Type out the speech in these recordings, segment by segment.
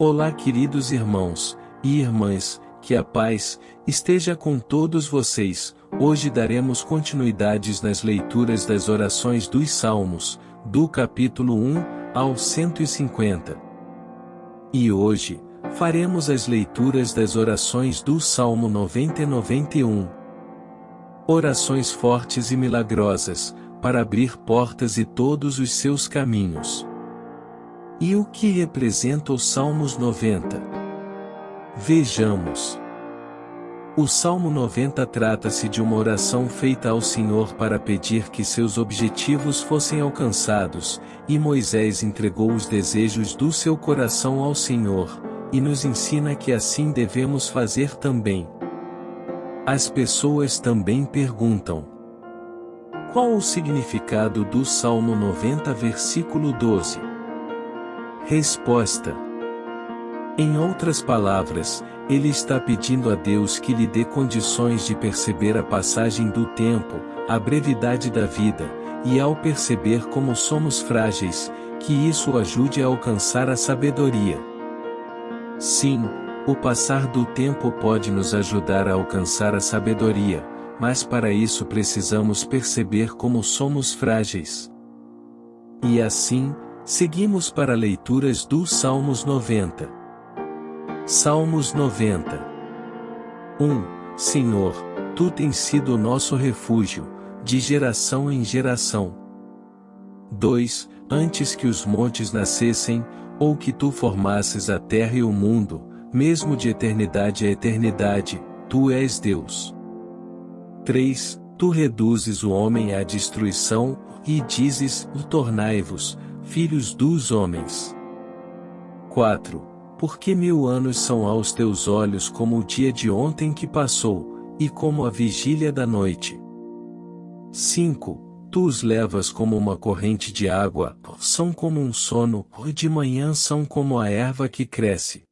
Olá, queridos irmãos e irmãs, que a paz esteja com todos vocês. Hoje daremos continuidades nas leituras das orações dos Salmos, do capítulo 1 ao 150. E hoje, faremos as leituras das orações do Salmo 90 e 91. Orações fortes e milagrosas, para abrir portas e todos os seus caminhos. E o que representa os Salmos 90? Vejamos. O Salmo 90 trata-se de uma oração feita ao Senhor para pedir que seus objetivos fossem alcançados, e Moisés entregou os desejos do seu coração ao Senhor, e nos ensina que assim devemos fazer também. As pessoas também perguntam: Qual o significado do Salmo 90, versículo 12? Resposta: Em outras palavras, ele está pedindo a Deus que lhe dê condições de perceber a passagem do tempo, a brevidade da vida, e ao perceber como somos frágeis, que isso o ajude a alcançar a sabedoria. Sim, o passar do tempo pode nos ajudar a alcançar a sabedoria, mas para isso precisamos perceber como somos frágeis. E assim, Seguimos para leituras dos Salmos 90. Salmos 90. 1. Senhor, Tu tens sido o nosso refúgio, de geração em geração. 2. Antes que os montes nascessem, ou que Tu formasses a terra e o mundo, mesmo de eternidade a eternidade, Tu és Deus. 3. Tu reduzes o homem à destruição, e dizes, tornai-vos, filhos dos homens. 4. Porque mil anos são aos teus olhos como o dia de ontem que passou, e como a vigília da noite. 5. Tu os levas como uma corrente de água, são como um sono, e de manhã são como a erva que cresce.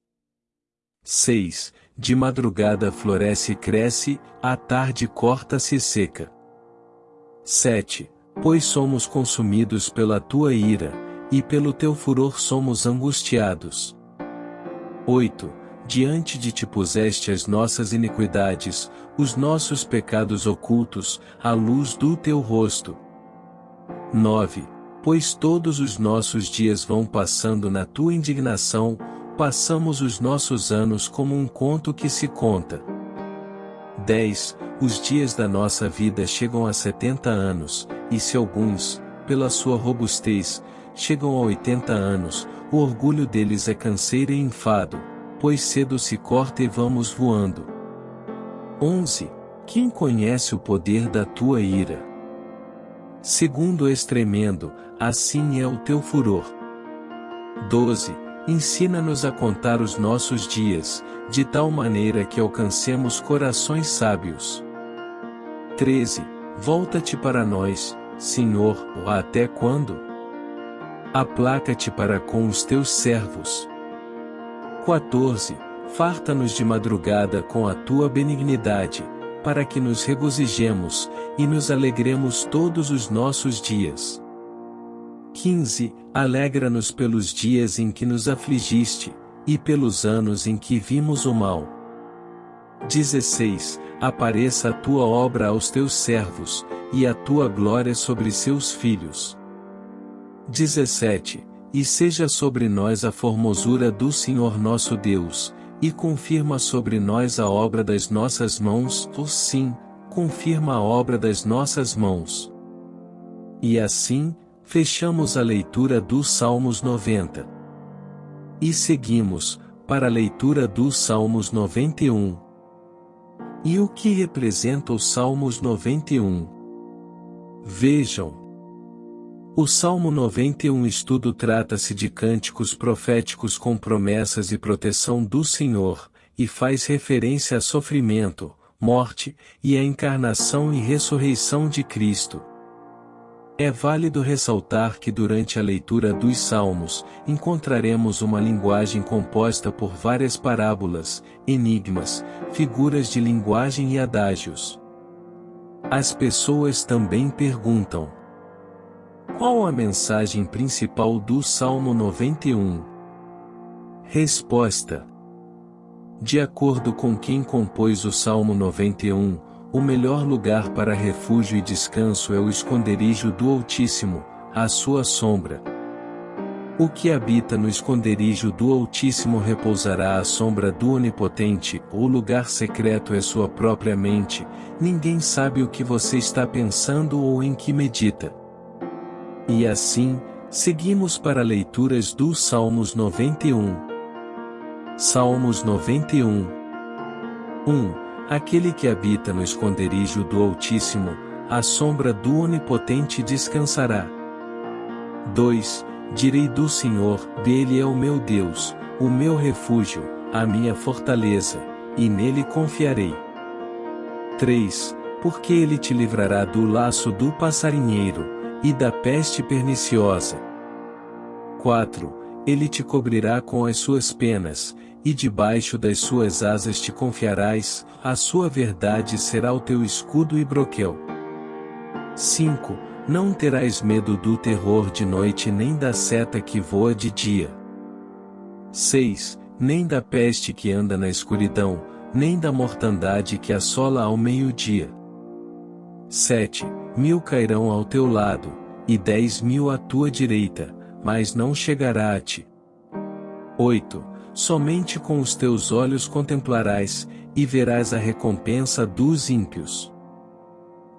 6. De madrugada floresce e cresce, à tarde corta-se seca. 7. Pois somos consumidos pela tua ira, e pelo teu furor somos angustiados. 8. Diante de ti puseste as nossas iniquidades, os nossos pecados ocultos, à luz do teu rosto. 9. Pois todos os nossos dias vão passando na tua indignação, passamos os nossos anos como um conto que se conta. 10. Os dias da nossa vida chegam a setenta anos, e se alguns, pela sua robustez, chegam a 80 anos, o orgulho deles é canseira e enfado, pois cedo se corta e vamos voando. 11. Quem conhece o poder da tua ira? Segundo és tremendo, assim é o teu furor. 12. Ensina-nos a contar os nossos dias, de tal maneira que alcancemos corações sábios. 13. Volta-te para nós, Senhor, até quando? Aplaca-te para com os teus servos. 14. Farta-nos de madrugada com a tua benignidade, para que nos regozijemos, e nos alegremos todos os nossos dias. 15. Alegra-nos pelos dias em que nos afligiste, e pelos anos em que vimos o mal. 16. Apareça a tua obra aos teus servos, e a tua glória sobre seus filhos. 17. E seja sobre nós a formosura do Senhor nosso Deus, e confirma sobre nós a obra das nossas mãos, ou sim, confirma a obra das nossas mãos. E assim, fechamos a leitura dos Salmos 90. E seguimos, para a leitura dos Salmos 91. E o que representa os Salmos 91? Vejam, o Salmo 91 estudo trata-se de cânticos proféticos com promessas e proteção do Senhor, e faz referência a sofrimento, morte, e a encarnação e ressurreição de Cristo. É válido ressaltar que durante a leitura dos Salmos, encontraremos uma linguagem composta por várias parábolas, enigmas, figuras de linguagem e adágios. As pessoas também perguntam: qual a mensagem principal do Salmo 91? Resposta: De acordo com quem compôs o Salmo 91, o melhor lugar para refúgio e descanso é o esconderijo do Altíssimo, a sua sombra. O que habita no esconderijo do Altíssimo repousará à sombra do Onipotente, o lugar secreto é sua própria mente, ninguém sabe o que você está pensando ou em que medita. E assim, seguimos para leituras dos Salmos 91. Salmos 91 1. Aquele que habita no esconderijo do Altíssimo, à sombra do Onipotente descansará. 2 Direi do Senhor, dele é o meu Deus, o meu refúgio, a minha fortaleza, e nele confiarei. 3. Porque ele te livrará do laço do passarinheiro, e da peste perniciosa. 4. Ele te cobrirá com as suas penas, e debaixo das suas asas te confiarás, a sua verdade será o teu escudo e broquel. 5 não terás medo do terror de noite nem da seta que voa de dia. 6. Nem da peste que anda na escuridão, nem da mortandade que assola ao meio-dia. 7. Mil cairão ao teu lado, e dez mil à tua direita, mas não chegará a ti. 8. Somente com os teus olhos contemplarás, e verás a recompensa dos ímpios.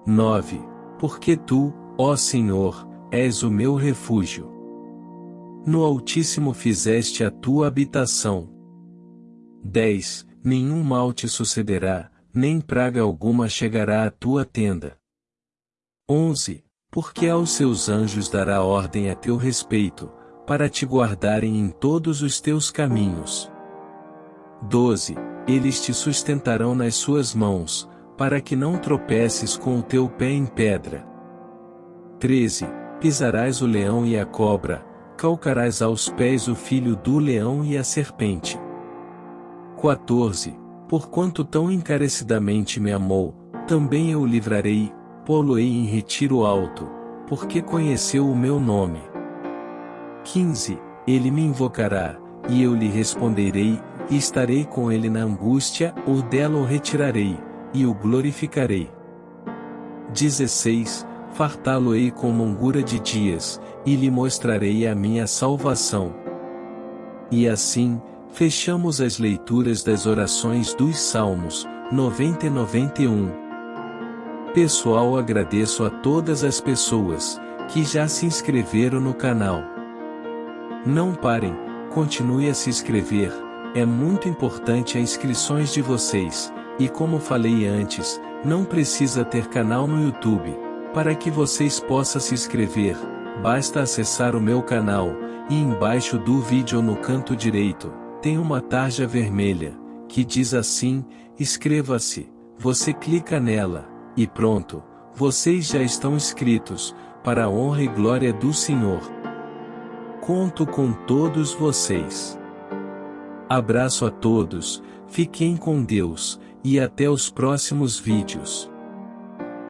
9. Porque tu, Ó Senhor, és o meu refúgio. No Altíssimo fizeste a tua habitação. 10. Nenhum mal te sucederá, nem praga alguma chegará à tua tenda. 11. Porque aos seus anjos dará ordem a teu respeito, para te guardarem em todos os teus caminhos. 12. Eles te sustentarão nas suas mãos, para que não tropeces com o teu pé em pedra. 13. Pisarás o leão e a cobra, calcarás aos pés o filho do leão e a serpente. 14. Porquanto tão encarecidamente me amou, também eu o livrarei, pô-lo-ei em retiro alto, porque conheceu o meu nome. 15. Ele me invocará, e eu lhe responderei, e estarei com ele na angústia, ou dela o retirarei, e o glorificarei. 16 fartá-lo-ei com longura de dias, e lhe mostrarei a minha salvação. E assim, fechamos as leituras das orações dos Salmos, 90 e 91. Pessoal agradeço a todas as pessoas, que já se inscreveram no canal. Não parem, continue a se inscrever, é muito importante as inscrições de vocês, e como falei antes, não precisa ter canal no YouTube para que vocês possam se inscrever, basta acessar o meu canal, e embaixo do vídeo no canto direito, tem uma tarja vermelha, que diz assim, inscreva-se, você clica nela, e pronto, vocês já estão inscritos, para a honra e glória do Senhor. Conto com todos vocês. Abraço a todos, fiquem com Deus, e até os próximos vídeos.